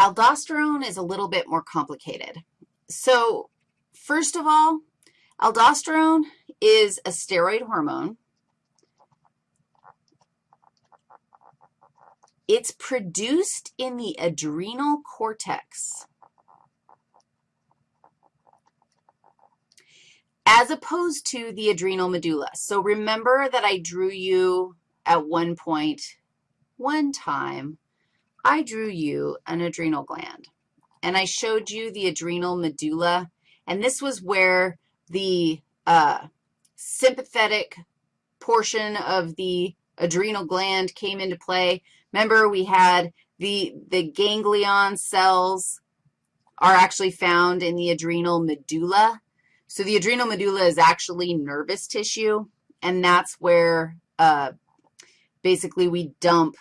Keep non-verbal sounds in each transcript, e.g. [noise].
aldosterone is a little bit more complicated. So first of all, aldosterone is a steroid hormone. It's produced in the adrenal cortex. as opposed to the adrenal medulla. So remember that I drew you at one point, one time, I drew you an adrenal gland, and I showed you the adrenal medulla, and this was where the uh, sympathetic portion of the adrenal gland came into play. Remember, we had the, the ganglion cells are actually found in the adrenal medulla. So the adrenal medulla is actually nervous tissue, and that's where uh, basically we dump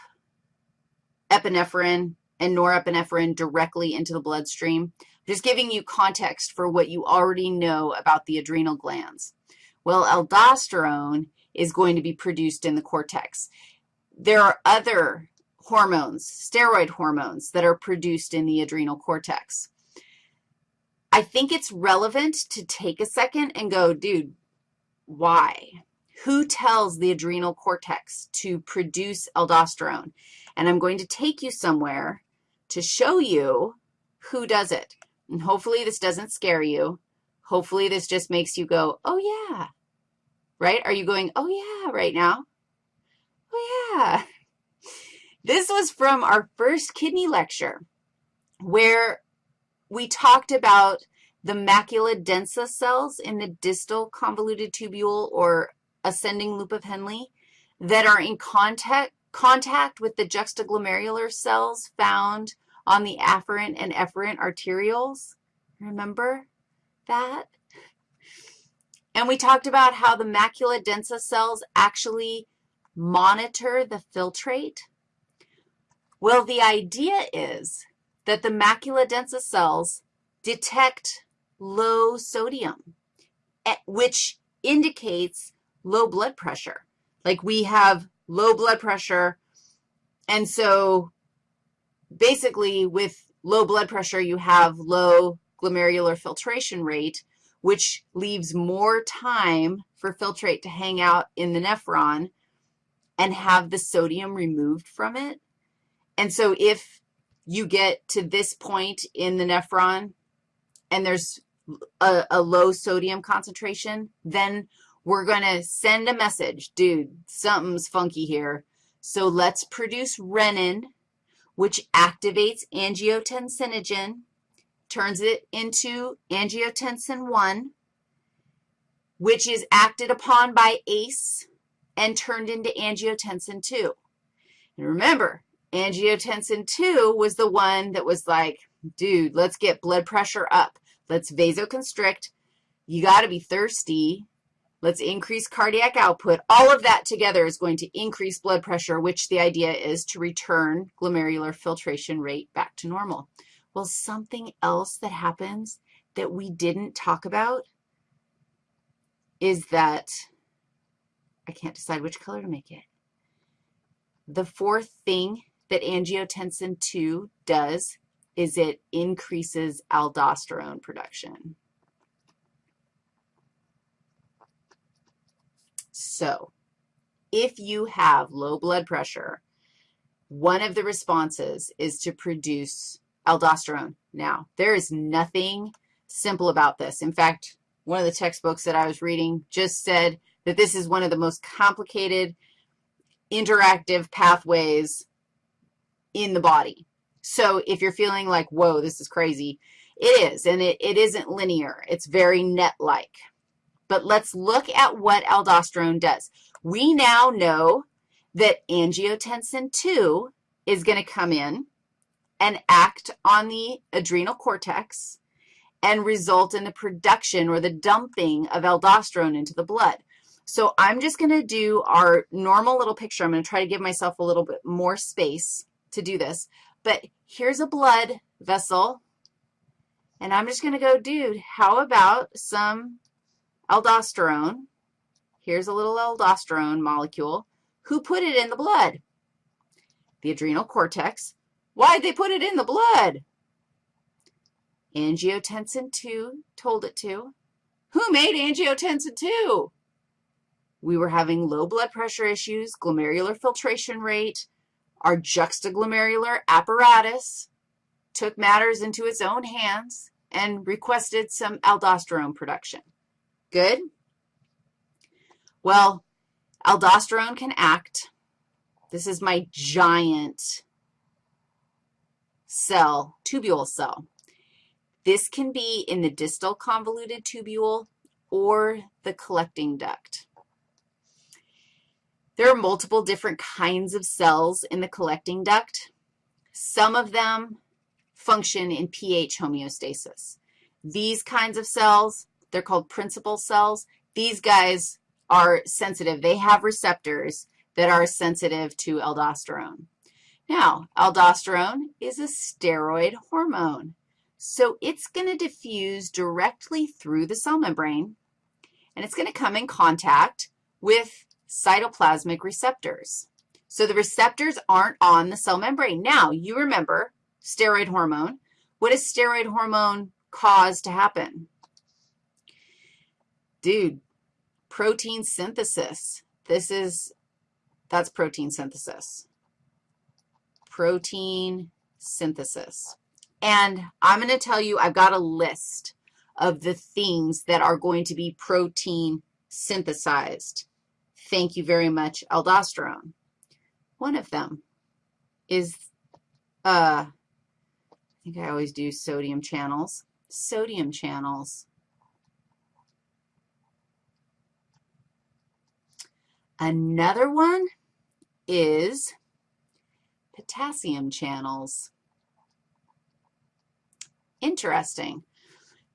epinephrine and norepinephrine directly into the bloodstream. Just giving you context for what you already know about the adrenal glands. Well, aldosterone is going to be produced in the cortex. There are other hormones, steroid hormones, that are produced in the adrenal cortex. I think it's relevant to take a second and go, dude, why? Who tells the adrenal cortex to produce aldosterone? And I'm going to take you somewhere to show you who does it. And hopefully this doesn't scare you. Hopefully this just makes you go, oh, yeah, right? Are you going, oh, yeah, right now? Oh, yeah. This was from our first kidney lecture where we talked about the macula densa cells in the distal convoluted tubule or ascending loop of Henle that are in contact, contact with the juxtaglomerular cells found on the afferent and efferent arterioles. Remember that? And we talked about how the macula densa cells actually monitor the filtrate. Well, the idea is that the macula densa cells detect low sodium, eh, which indicates low blood pressure. Like we have low blood pressure, and so basically with low blood pressure, you have low glomerular filtration rate, which leaves more time for filtrate to hang out in the nephron and have the sodium removed from it. And so if you get to this point in the nephron and there's a, a low sodium concentration, then we're going to send a message, dude, something's funky here. So let's produce renin, which activates angiotensinogen, turns it into angiotensin 1, which is acted upon by ACE and turned into angiotensin 2. And remember, Angiotensin 2 was the one that was like, dude, let's get blood pressure up. Let's vasoconstrict. You got to be thirsty. Let's increase cardiac output. All of that together is going to increase blood pressure, which the idea is to return glomerular filtration rate back to normal. Well, something else that happens that we didn't talk about is that I can't decide which color to make it. The fourth thing that angiotensin II does is it increases aldosterone production. So if you have low blood pressure, one of the responses is to produce aldosterone. Now, there is nothing simple about this. In fact, one of the textbooks that I was reading just said that this is one of the most complicated interactive pathways in the body. So if you're feeling like, whoa, this is crazy, it is, and it, it isn't linear. It's very net-like. But let's look at what aldosterone does. We now know that angiotensin 2 is going to come in and act on the adrenal cortex and result in the production or the dumping of aldosterone into the blood. So I'm just going to do our normal little picture. I'm going to try to give myself a little bit more space to do this. But here's a blood vessel, and I'm just going to go, dude, how about some aldosterone? Here's a little aldosterone molecule. Who put it in the blood? The adrenal cortex. Why'd they put it in the blood? Angiotensin II told it to. Who made angiotensin II? We were having low blood pressure issues, glomerular filtration rate, our juxtaglomerular apparatus took matters into its own hands and requested some aldosterone production. Good? Well, aldosterone can act. This is my giant cell, tubule cell. This can be in the distal convoluted tubule or the collecting duct. There are multiple different kinds of cells in the collecting duct. Some of them function in pH homeostasis. These kinds of cells, they're called principal cells. These guys are sensitive. They have receptors that are sensitive to aldosterone. Now, aldosterone is a steroid hormone, so it's going to diffuse directly through the cell membrane, and it's going to come in contact with cytoplasmic receptors. So the receptors aren't on the cell membrane. Now, you remember steroid hormone. What does steroid hormone cause to happen? Dude, protein synthesis. This is, that's protein synthesis. Protein synthesis. And I'm going to tell you, I've got a list of the things that are going to be protein synthesized. Thank you very much, aldosterone. One of them is, uh, I think I always do sodium channels. Sodium channels. Another one is potassium channels. Interesting.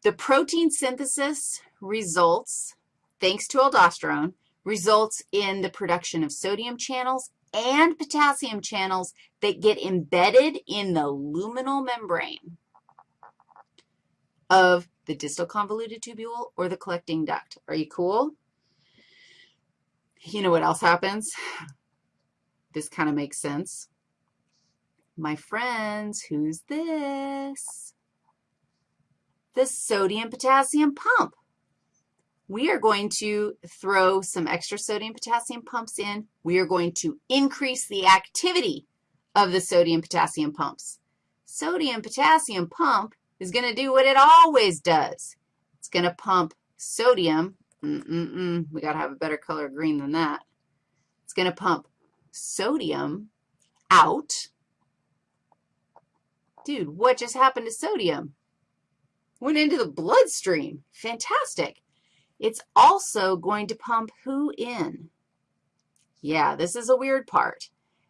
The protein synthesis results, thanks to aldosterone, results in the production of sodium channels and potassium channels that get embedded in the luminal membrane of the distal convoluted tubule or the collecting duct. Are you cool? You know what else happens? [sighs] This kind of makes sense. My friends, who's this? The sodium-potassium pump we are going to throw some extra sodium potassium pumps in. We are going to increase the activity of the sodium potassium pumps. Sodium potassium pump is going to do what it always does. It's going to pump sodium. Mm-mm-mm. We got to have a better color green than that. It's going to pump sodium out. Dude, what just happened to sodium? Went into the bloodstream. Fantastic. It's also going to pump who in? Yeah, this is a weird part.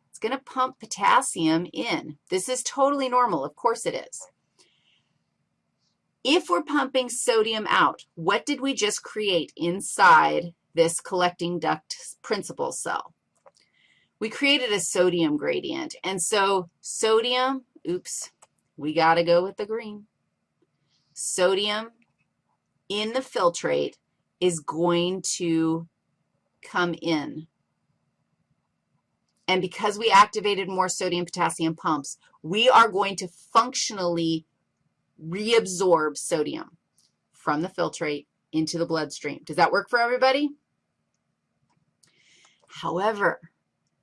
It's going to pump potassium in. This is totally normal. Of course it is. If we're pumping sodium out, what did we just create inside this collecting duct principal cell? We created a sodium gradient. And so sodium, oops, we got to go with the green. Sodium in the filtrate is going to come in. And because we activated more sodium potassium pumps, we are going to functionally reabsorb sodium from the filtrate into the bloodstream. Does that work for everybody? However,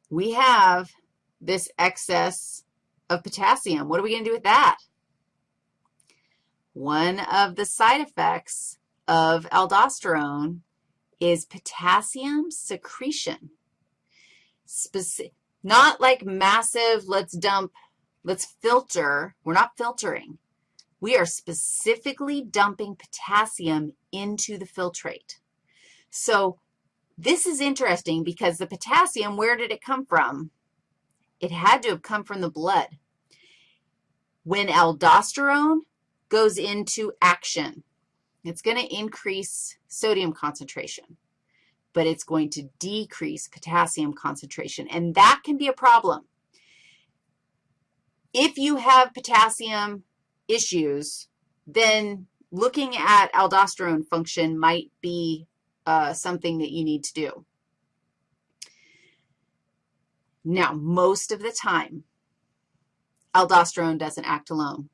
we have this excess of potassium. What are we going to do with that? One of the side effects of aldosterone is potassium secretion. Speci not like massive, let's dump, let's filter. We're not filtering. We are specifically dumping potassium into the filtrate. So this is interesting because the potassium, where did it come from? It had to have come from the blood. When aldosterone goes into action, it's going to increase sodium concentration, but it's going to decrease potassium concentration, and that can be a problem. If you have potassium issues, then looking at aldosterone function might be uh, something that you need to do. Now, most of the time, aldosterone doesn't act alone.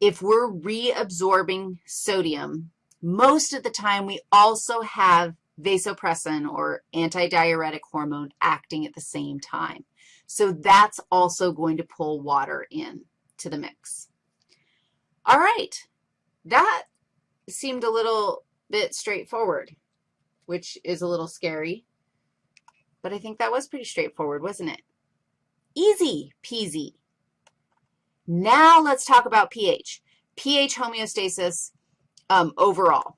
if we're reabsorbing sodium, most of the time we also have vasopressin or antidiuretic hormone acting at the same time. So that's also going to pull water in to the mix. All right, that seemed a little bit straightforward, which is a little scary, but I think that was pretty straightforward, wasn't it? Easy peasy. Now let's talk about pH. pH homeostasis um, overall.